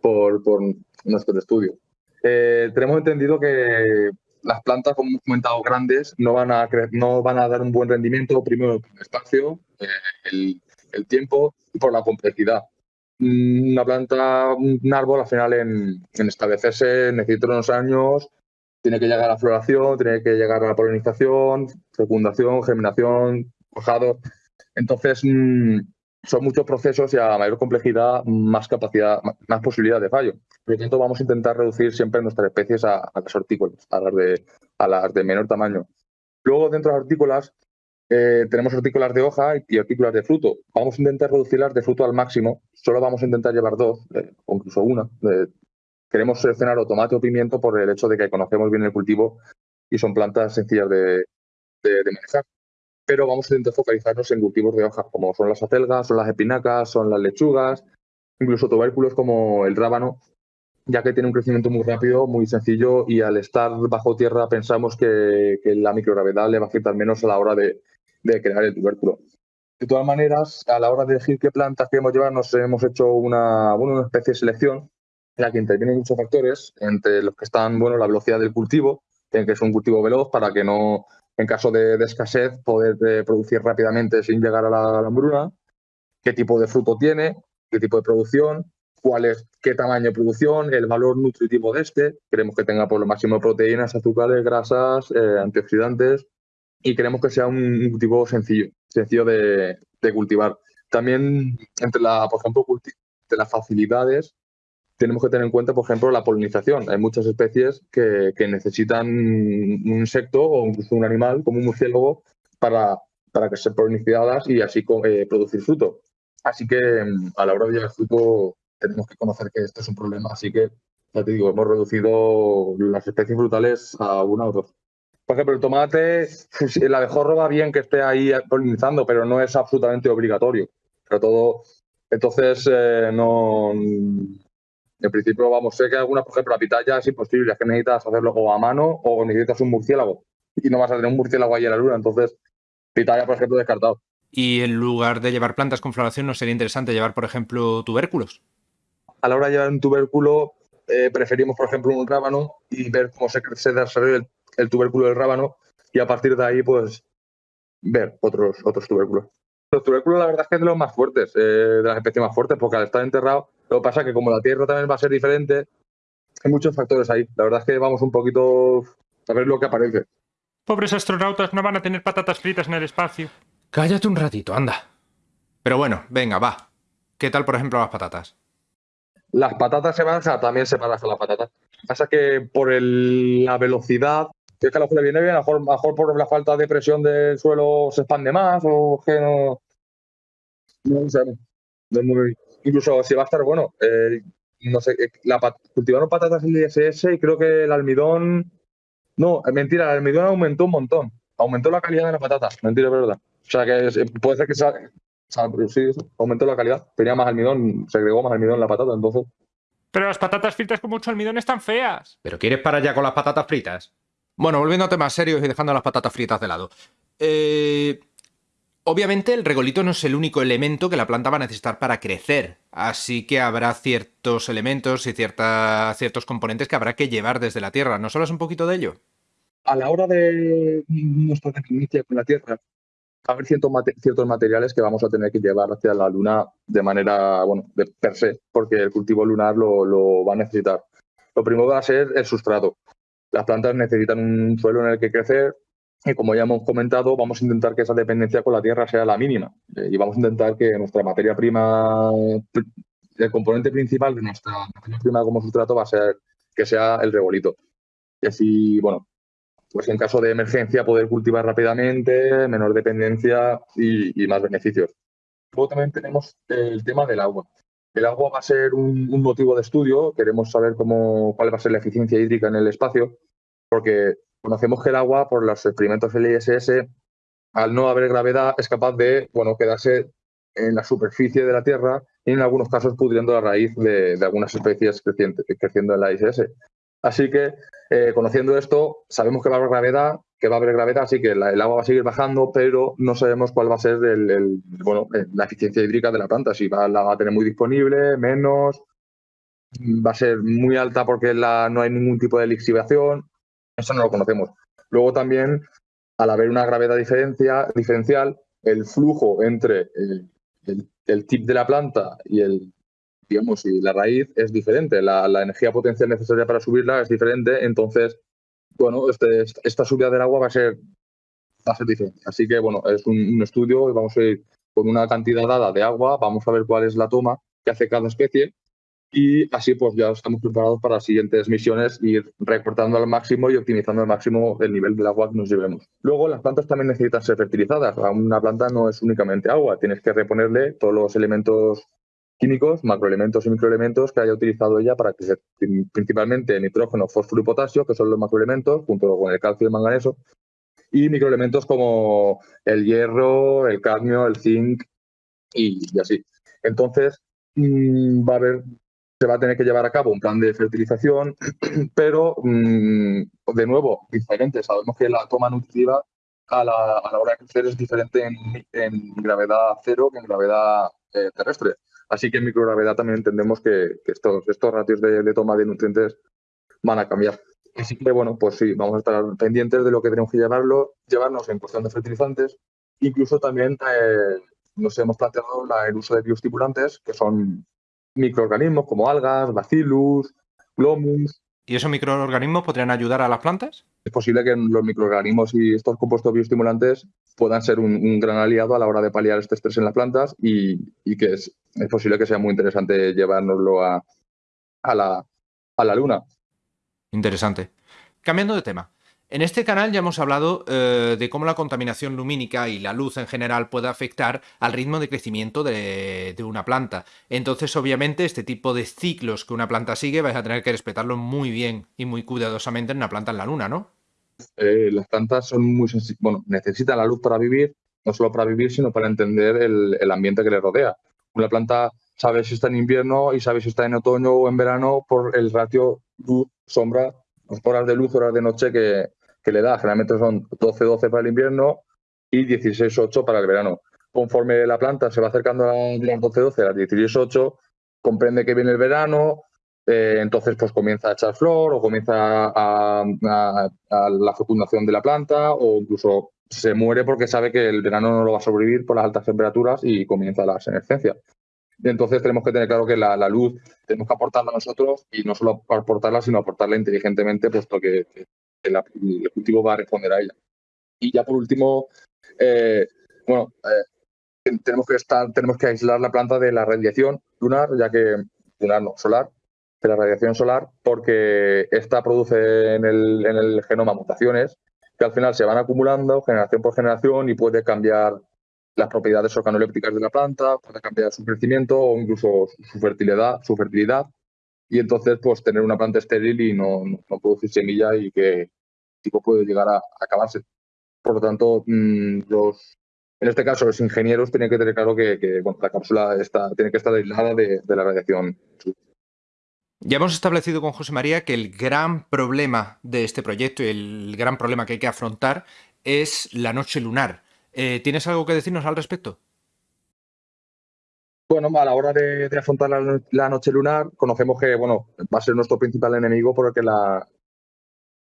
por, por nuestro estudio. Eh, tenemos entendido que las plantas, como hemos comentado, grandes, no van a, no van a dar un buen rendimiento, primero por el espacio, eh, el, el, tiempo y por la complejidad. Una planta, un árbol, al final en, en establecerse necesita unos años tiene que llegar a la floración, tiene que llegar a la polinización, fecundación, germinación, cuajado. Entonces, mm, son muchos procesos y a mayor complejidad, más capacidad, más posibilidad de fallo. Por lo tanto, vamos a intentar reducir siempre nuestras especies a, las hortícolas, a las, de, de menor tamaño. Luego, dentro de las hortícolas, eh, tenemos hortícolas de hoja y hortícolas de fruto. Vamos a intentar reducirlas de fruto al máximo. Solo vamos a intentar llevar dos, o incluso una. Queremos seleccionar o tomate o pimiento por el hecho de que conocemos bien el cultivo y son plantas sencillas de, manejar. Pero vamos a intentar focalizarnos en cultivos de hoja, como son las acelgas, son las espinacas, son las lechugas, incluso tubérculos como el rábano, ya que tiene un crecimiento muy rápido, muy sencillo y al estar bajo tierra pensamos que, la microgravedad le va a afectar menos a la hora de, crear el tubérculo. De todas maneras, a la hora de elegir qué plantas queremos llevar, nos hemos hecho una, una especie de selección en la que intervienen muchos factores, entre los que están bueno, la velocidad del cultivo, que es un cultivo veloz para que no, en caso de, escasez, poder eh, producir rápidamente sin llegar a la, a hambruna, qué tipo de fruto tiene, qué tipo de producción, cuál es, qué tamaño de producción, el valor nutritivo de este. Queremos que tenga por lo máximo proteínas, azúcares, grasas, eh, antioxidantes y queremos que sea un, cultivo sencillo, sencillo de, cultivar. También entre la, por ejemplo, de las facilidades tenemos que tener en cuenta, por ejemplo, la polinización. Hay muchas especies que, necesitan un insecto o incluso un animal, como un murciélago, para, para que sean polinizadas y así eh, producir fruto. Así que mm, a la hora de llevar fruto tenemos que conocer que esto es un problema, así que, ya te digo, hemos reducido las especies frutales a una o dos. Por ejemplo, el tomate, el abejorro va bien que esté ahí polinizando, pero no es absolutamente obligatorio. Pero todo, entonces, eh, no, en principio, vamos, sé que algunas, por ejemplo, la pitaya es imposible, es que necesitas hacerlo o a mano o necesitas un murciélago. Y no vas a tener un murciélago ahí en la luna, entonces, pitaya, por ejemplo, descartado. Y en lugar de llevar plantas con floración, ¿no sería interesante llevar, por ejemplo, tubérculos? a la hora de llevar un tubérculo, eh, preferimos, por ejemplo, un rábano y ver cómo se, crece desarrolla el, tubérculo del rábano y a partir de ahí, pues, ver otros, otros tubérculos. Los tubérculos, la verdad es que es de los más fuertes, eh, de las especies más fuertes, porque al estar enterrado, lo que pasa es que como la tierra también va a ser diferente, hay muchos factores ahí. La verdad es que vamos un poquito a ver lo que aparece. Pobres astronautas no van a tener patatas fritas en el espacio. Cállate un ratito, anda. Pero bueno, venga, va. ¿Qué tal, por ejemplo, las patatas? Las patatas se van a también separadas con las patatas. Pasa que por la velocidad, que es que a lo le viene bien, a lo mejor, por la falta de presión del suelo se expande más o que no. No sé. Incluso si va a estar bueno, eh, no sé, eh, la, cultivaron patatas en el ISS y creo que el almidón. No, mentira, el almidón aumentó un montón. Aumentó la calidad de las patatas. Mentira, es verdad. O sea que puede ser que sea, sí, aumentó la calidad. Tenía más almidón, se agregó más almidón en la patata, entonces. Pero las patatas fritas con mucho almidón están feas. ¿Pero quieres parar ya con las patatas fritas? Bueno, volviendo a temas serios y dejando las patatas fritas de lado. Eh, obviamente el regolito no es el único elemento que la planta va a necesitar para crecer, así que habrá ciertos elementos y ciertos componentes que habrá que llevar desde la tierra. ¿No solo es un poquito de ello? A la hora de nuestra inicia con la tierra, haber ciertos, ciertos materiales que vamos a tener que llevar hacia la luna de manera, bueno, de per se, porque el cultivo lunar lo, va a necesitar. Lo primero va a ser el sustrato. Las plantas necesitan un suelo en el que crecer y como ya hemos comentado, vamos a intentar que esa dependencia con la tierra sea la mínima eh, y vamos a intentar que nuestra materia prima, el componente principal de nuestra materia prima como sustrato va a ser que sea el regolito. Y así, bueno, pues en caso de emergencia poder cultivar rápidamente, menor dependencia y, más beneficios. Luego también tenemos el tema del agua. El agua va a ser un, motivo de estudio, queremos saber cómo, cuál va a ser la eficiencia hídrica en el espacio, porque conocemos que el agua, por los experimentos del ISS, al no haber gravedad, es capaz de bueno, quedarse en la superficie de la Tierra y en algunos casos pudriendo la raíz de, algunas especies creciendo en la ISS. Así que, eh, conociendo esto, sabemos que va a haber gravedad, que va a haber gravedad, así que el agua va a seguir bajando, pero no sabemos cuál va a ser el, bueno, la eficiencia hídrica de la planta, si la va a tener muy disponible, menos, va a ser muy alta porque la, no hay ningún tipo de lixiviación, eso no lo conocemos. Luego también, al haber una gravedad diferencia, diferencial, el flujo entre el tip de la planta y el digamos, y la raíz es diferente, la, energía potencial necesaria para subirla es diferente, entonces, bueno, este, esta subida del agua va a ser, va a ser diferente. Así que, bueno, es un, estudio y vamos a ir con una cantidad dada de agua, vamos a ver cuál es la toma que hace cada especie y así pues ya estamos preparados para las siguientes misiones, ir recortando al máximo y optimizando al máximo el nivel del agua que nos llevemos. Luego las plantas también necesitan ser fertilizadas. Una planta no es únicamente agua, tienes que reponerle todos los elementos químicos, macroelementos y microelementos que haya utilizado ella para que principalmente nitrógeno, fósforo y potasio, que son los macroelementos, junto con el calcio y el manganeso, y microelementos como el hierro, el cadmio, el zinc y, así. Entonces, mm, va a haber se va a tener que llevar a cabo un plan de fertilización, pero mm, de nuevo, diferente. Sabemos que la toma nutritiva a la, hora de crecer es diferente en, gravedad cero que en gravedad eh, terrestre. Así que en microgravedad también entendemos que, estos, estos ratios de, toma de nutrientes van a cambiar. Así que bueno, pues sí, vamos a estar pendientes de lo que tenemos que llevarlo, llevarnos en cuestión de fertilizantes. Incluso también eh, nos hemos planteado el uso de bioestimulantes, que son microorganismos como algas, bacillus, glomus. ¿Y esos microorganismos podrían ayudar a las plantas? Es posible que los microorganismos y estos compuestos bioestimulantes puedan ser un, gran aliado a la hora de paliar este estrés en las plantas y, que es, posible que sea muy interesante llevárnoslo a, a, la, a la luna. Interesante. Cambiando de tema, en este canal ya hemos hablado eh, de cómo la contaminación lumínica y la luz en general puede afectar al ritmo de crecimiento de, una planta. Entonces, obviamente, este tipo de ciclos que una planta sigue vais a tener que respetarlo muy bien y muy cuidadosamente en una planta en la luna, ¿no? Eh, las plantas son muy bueno, necesitan la luz para vivir, no solo para vivir, sino para entender el, el ambiente que le rodea. Una planta sabe si está en invierno y sabe si está en otoño o en verano por el ratio luz-sombra horas de luz, horas de noche que, le da. Generalmente son 12-12 para el invierno y 16-8 para el verano. Conforme la planta se va acercando a las 12-12, a las 16-8, comprende que viene el verano, eh, entonces pues comienza a echar flor o comienza a, la fecundación de la planta o incluso se muere porque sabe que el verano no lo va a sobrevivir por las altas temperaturas y comienza la senescencia. Entonces tenemos que tener claro que la, luz tenemos que aportarla nosotros y no solo aportarla, sino aportarla inteligentemente, puesto que, el, cultivo va a responder a ella. Y ya por último, eh, bueno, eh, tenemos que estar, tenemos que aislar la planta de la radiación lunar, ya que lunar no, solar, de la radiación solar, porque esta produce en el, en el genoma mutaciones que al final se van acumulando generación por generación y puede cambiar las propiedades organolépticas de la planta, puede cambiar su crecimiento o incluso su fertilidad, su fertilidad y entonces pues tener una planta estéril y no, producir semilla y que tipo puede llegar a, acabarse. Por lo tanto, mm, los, en este caso los ingenieros tienen que tener claro que, la cápsula está, tiene que estar aislada de, de la radiación. Ya hemos establecido con José María que el gran problema de este proyecto y el gran problema que hay que afrontar es la noche lunar. Eh, ¿Tienes algo que decirnos al respecto? Bueno, a la hora de, afrontar la, noche lunar, conocemos que bueno, va a ser nuestro principal enemigo porque la,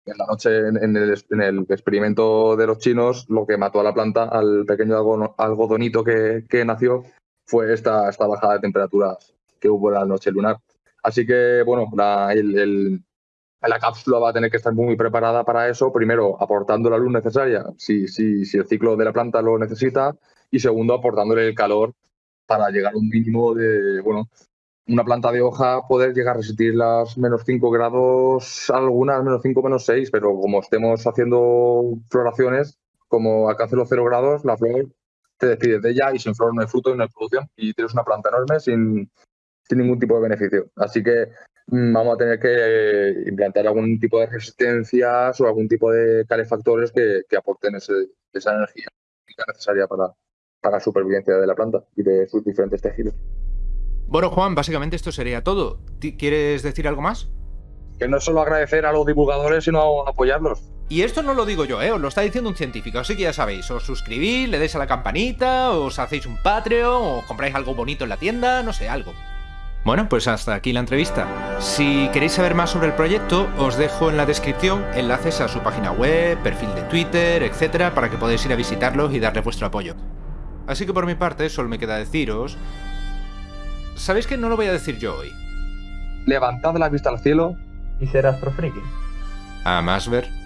en la noche, en, el, experimento de los chinos, lo que mató a la planta, al pequeño algodonito que, nació, fue esta, esta bajada de temperaturas que hubo la noche lunar. Así que, bueno, la, el, la cápsula va a tener que estar muy preparada para eso. Primero, aportando la luz necesaria, si, si, si el ciclo de la planta lo necesita. Y segundo, aportándole el calor para llegar a un mínimo de, bueno, una planta de hoja poder llegar a resistir las menos 5 grados, algunas menos 5, menos 6, pero como estemos haciendo floraciones, como alcance los 0 grados, la flor te despides de ella y sin flor no hay fruto y no hay producción y tienes una planta enorme sin, sin ningún tipo de beneficio. Así que Mm, vamos a tener que eh, implantar algún tipo de resistencias o algún tipo de calefactores que, aporten esa energía necesaria para, para la supervivencia de la planta y de sus diferentes tejidos. Bueno, Juan, básicamente esto sería todo. ¿Quieres decir algo más? Que no es solo agradecer a los divulgadores, sino apoyarlos. Y esto no lo digo yo, ¿eh? os lo está diciendo un científico, así que ya sabéis, os suscribís, le dais a la campanita, os hacéis un Patreon, o compráis algo bonito en la tienda, no sé, algo. Bueno, pues hasta aquí la entrevista. Si queréis saber más sobre el proyecto, os dejo en la descripción enlaces a su página web, perfil de Twitter, etcétera, para que podáis ir a visitarlos y darle vuestro apoyo. Así que por mi parte, solo me queda deciros... ¿Sabéis que no lo voy a decir yo hoy? Levantad la vista al cielo y ser astrofriki. A más ver.